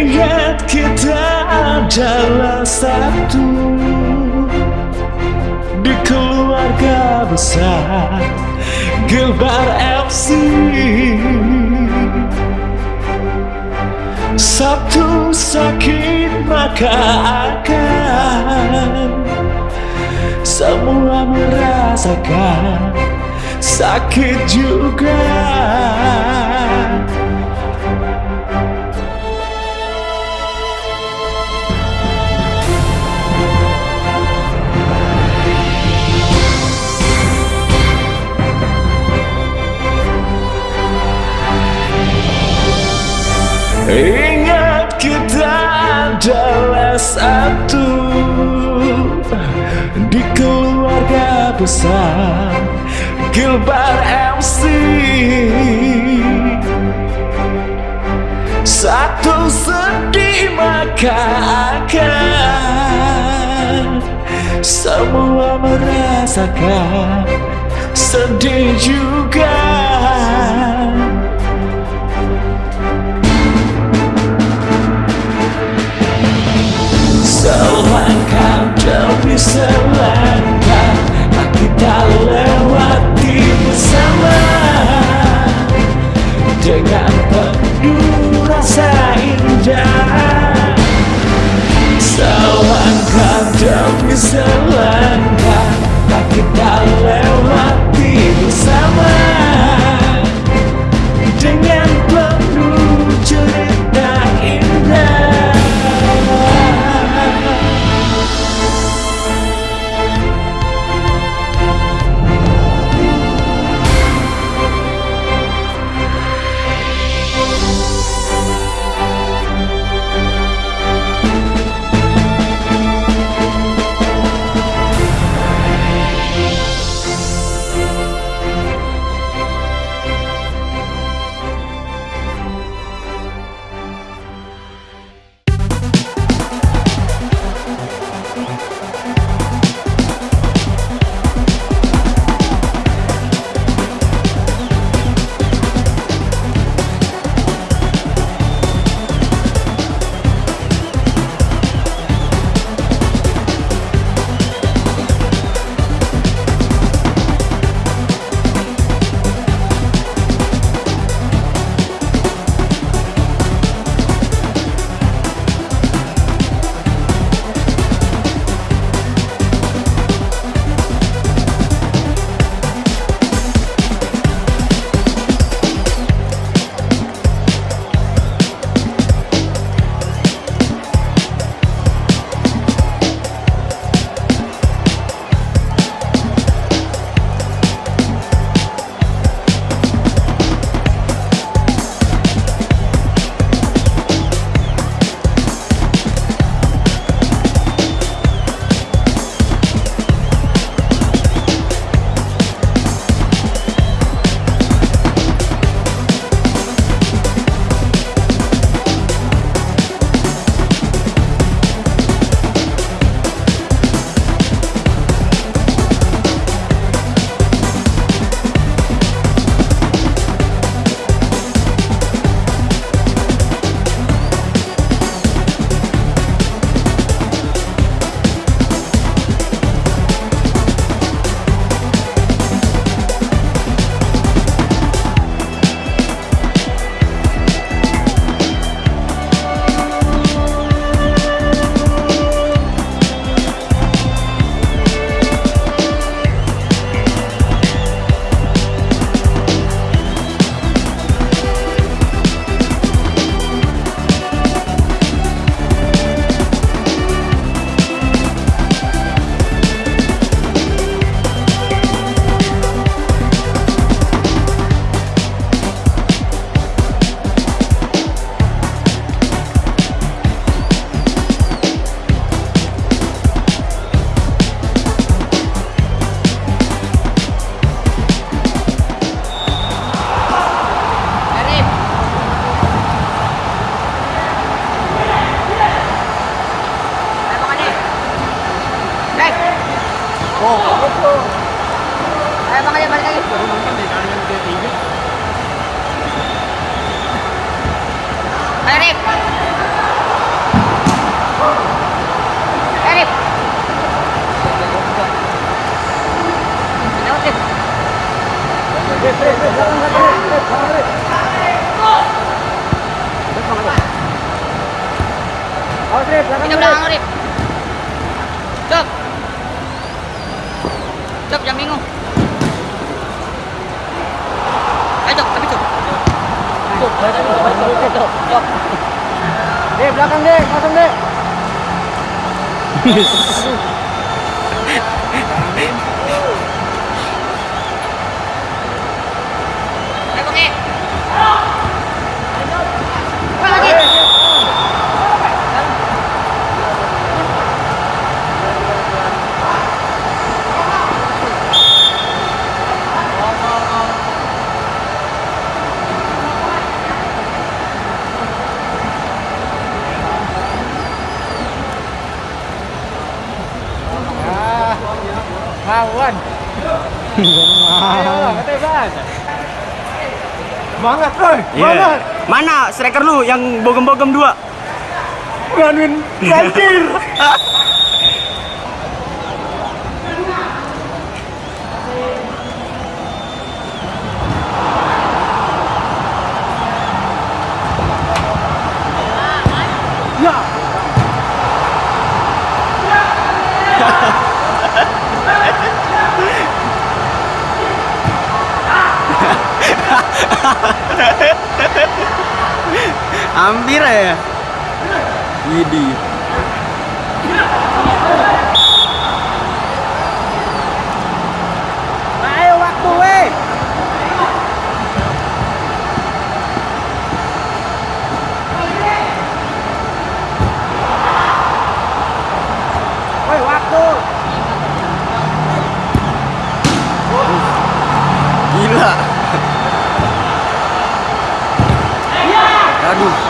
Ingat kita adalah satu Di keluarga besar Gilbar FC Satu sakit maka akan Semua merasakan sakit juga satu Di keluarga besar Gilbar MC Satu sedih maka akan Semua merasakan Sedih juga Selangkah demi selangkah Kita lewati bersama? Dengan penuh rasa indah. Selangkah demi selangkah Kita lewati Arif. Arif. Arif. Arif. Arif. Dek, belakang dek, kosong dek. Kawan. Ayo ketebasan. Semangat, oi. Semangat. Mana striker lu yang bogem-bogem dua? Ganuin banjir. Hampir ya. Idi. Ayo waktu weh. Woi, waktu. Gila. Aduh.